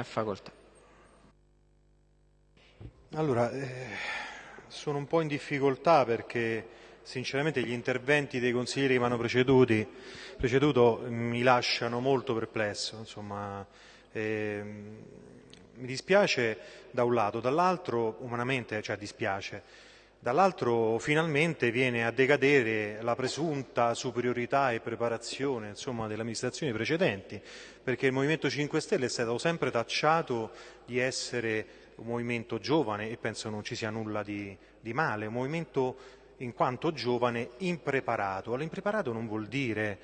Facoltà. Allora, eh, sono un po' in difficoltà perché sinceramente gli interventi dei consiglieri che mi hanno preceduto mi lasciano molto perplesso. Insomma, eh, mi dispiace da un lato, dall'altro umanamente, cioè dispiace, dall'altro finalmente viene a decadere la presunta superiorità e preparazione insomma, delle amministrazioni precedenti, perché il Movimento 5 Stelle è stato sempre tacciato di essere un movimento giovane e penso non ci sia nulla di, di male, un movimento in quanto giovane impreparato. Allora, impreparato non vuol dire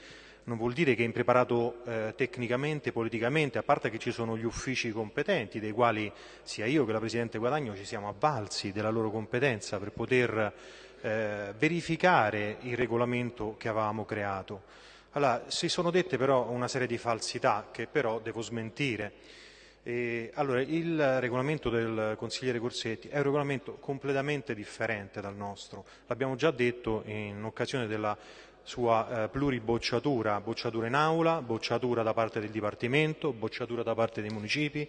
non vuol dire che è impreparato eh, tecnicamente, politicamente, a parte che ci sono gli uffici competenti, dei quali sia io che la Presidente Guadagno ci siamo avvalsi della loro competenza per poter eh, verificare il regolamento che avevamo creato. Allora, si sono dette però una serie di falsità che però devo smentire. E, allora, il regolamento del consigliere Corsetti è un regolamento completamente differente dal nostro, l'abbiamo già detto in occasione della sua eh, pluribocciatura, bocciatura in aula, bocciatura da parte del Dipartimento, bocciatura da parte dei municipi.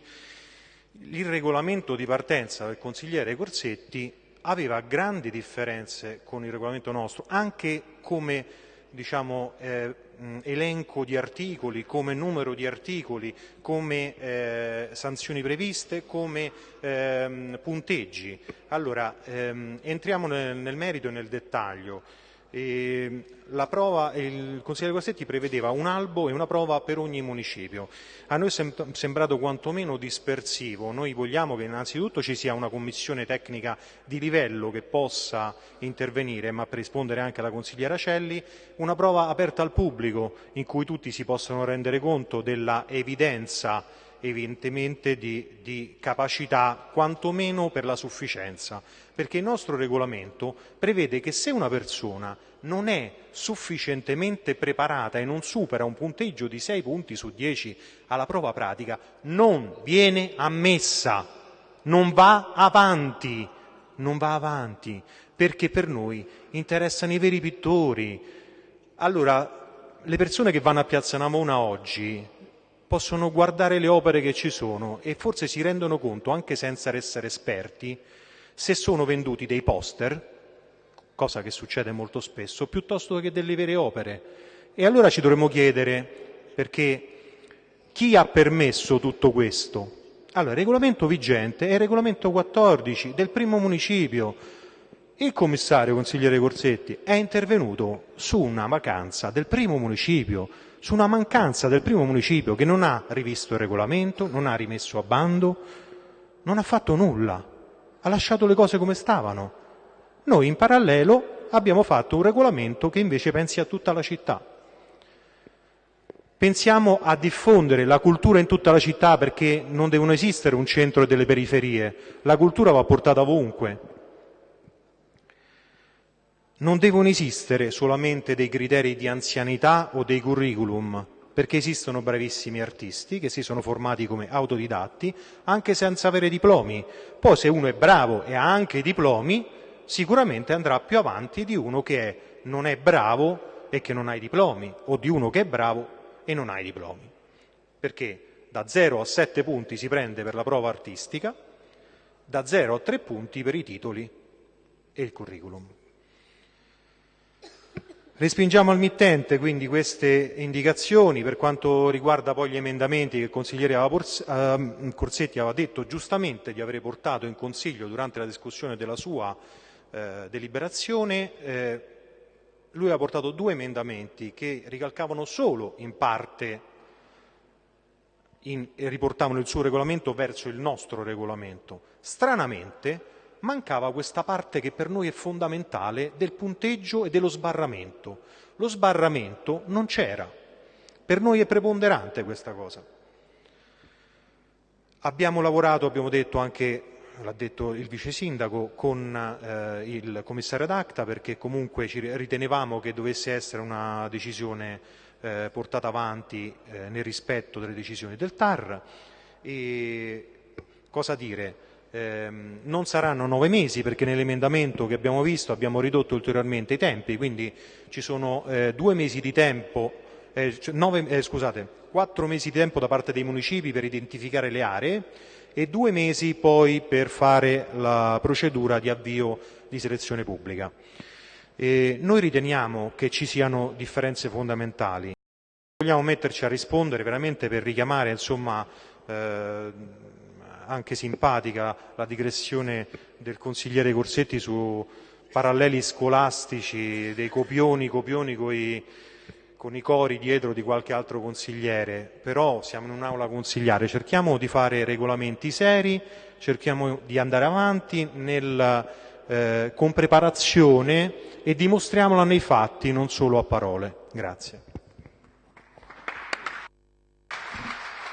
Il regolamento di partenza del consigliere Corsetti aveva grandi differenze con il regolamento nostro, anche come diciamo, eh, elenco di articoli, come numero di articoli, come eh, sanzioni previste, come ehm, punteggi. Allora, ehm, entriamo nel, nel merito e nel dettaglio. E la prova, il consigliere Guastetti prevedeva un albo e una prova per ogni municipio. A noi è sembrato quantomeno dispersivo. Noi vogliamo che innanzitutto ci sia una commissione tecnica di livello che possa intervenire, ma per rispondere anche alla consigliera Celli, una prova aperta al pubblico in cui tutti si possano rendere conto della evidenza evidentemente di, di, capacità quantomeno per la sufficienza, perché il nostro regolamento prevede che se una persona non è sufficientemente preparata e non supera un punteggio di 6 punti su 10 alla prova pratica, non viene ammessa, non va avanti, non va avanti, perché per noi interessano i veri pittori. Allora, le persone che vanno a Piazza Namona oggi possono guardare le opere che ci sono e forse si rendono conto, anche senza essere esperti, se sono venduti dei poster, cosa che succede molto spesso, piuttosto che delle vere opere. E allora ci dovremmo chiedere perché chi ha permesso tutto questo? Allora, il regolamento vigente è il regolamento 14 del primo municipio. Il commissario consigliere Corsetti è intervenuto su una vacanza del primo municipio, su una mancanza del primo municipio che non ha rivisto il regolamento, non ha rimesso a bando, non ha fatto nulla, ha lasciato le cose come stavano. Noi in parallelo abbiamo fatto un regolamento che invece pensi a tutta la città. Pensiamo a diffondere la cultura in tutta la città perché non devono esistere un centro e delle periferie, la cultura va portata ovunque non devono esistere solamente dei criteri di anzianità o dei curriculum, perché esistono bravissimi artisti che si sono formati come autodidatti anche senza avere diplomi. Poi se uno è bravo e ha anche diplomi, sicuramente andrà più avanti di uno che non è bravo e che non ha i diplomi, o di uno che è bravo e non ha i diplomi. Perché da 0 a 7 punti si prende per la prova artistica, da 0 a 3 punti per i titoli e il curriculum. Respingiamo al mittente quindi queste indicazioni per quanto riguarda poi gli emendamenti che il consigliere ehm, Corsetti aveva detto giustamente di aver portato in Consiglio durante la discussione della sua eh, deliberazione. Eh, lui aveva portato due emendamenti che ricalcavano solo in parte in, e riportavano il suo regolamento verso il nostro regolamento. Stranamente mancava questa parte che per noi è fondamentale del punteggio e dello sbarramento. Lo sbarramento non c'era. Per noi è preponderante questa cosa. Abbiamo lavorato, abbiamo detto anche, l'ha detto il vice sindaco, con eh, il commissario d'Acta perché comunque ritenevamo che dovesse essere una decisione eh, portata avanti eh, nel rispetto delle decisioni del TAR. E cosa dire? Ehm, non saranno nove mesi perché nell'emendamento che abbiamo visto abbiamo ridotto ulteriormente i tempi, quindi ci sono eh, due mesi di tempo eh, nove, eh, scusate, quattro mesi di tempo da parte dei municipi per identificare le aree e due mesi poi per fare la procedura di avvio di selezione pubblica. E noi riteniamo che ci siano differenze fondamentali. Vogliamo metterci a rispondere veramente per richiamare insomma, eh, anche simpatica la digressione del consigliere Corsetti su paralleli scolastici, dei copioni, copioni coi, con i cori dietro di qualche altro consigliere, però siamo in un'aula consigliare, cerchiamo di fare regolamenti seri, cerchiamo di andare avanti nel, eh, con preparazione e dimostriamola nei fatti, non solo a parole. Grazie.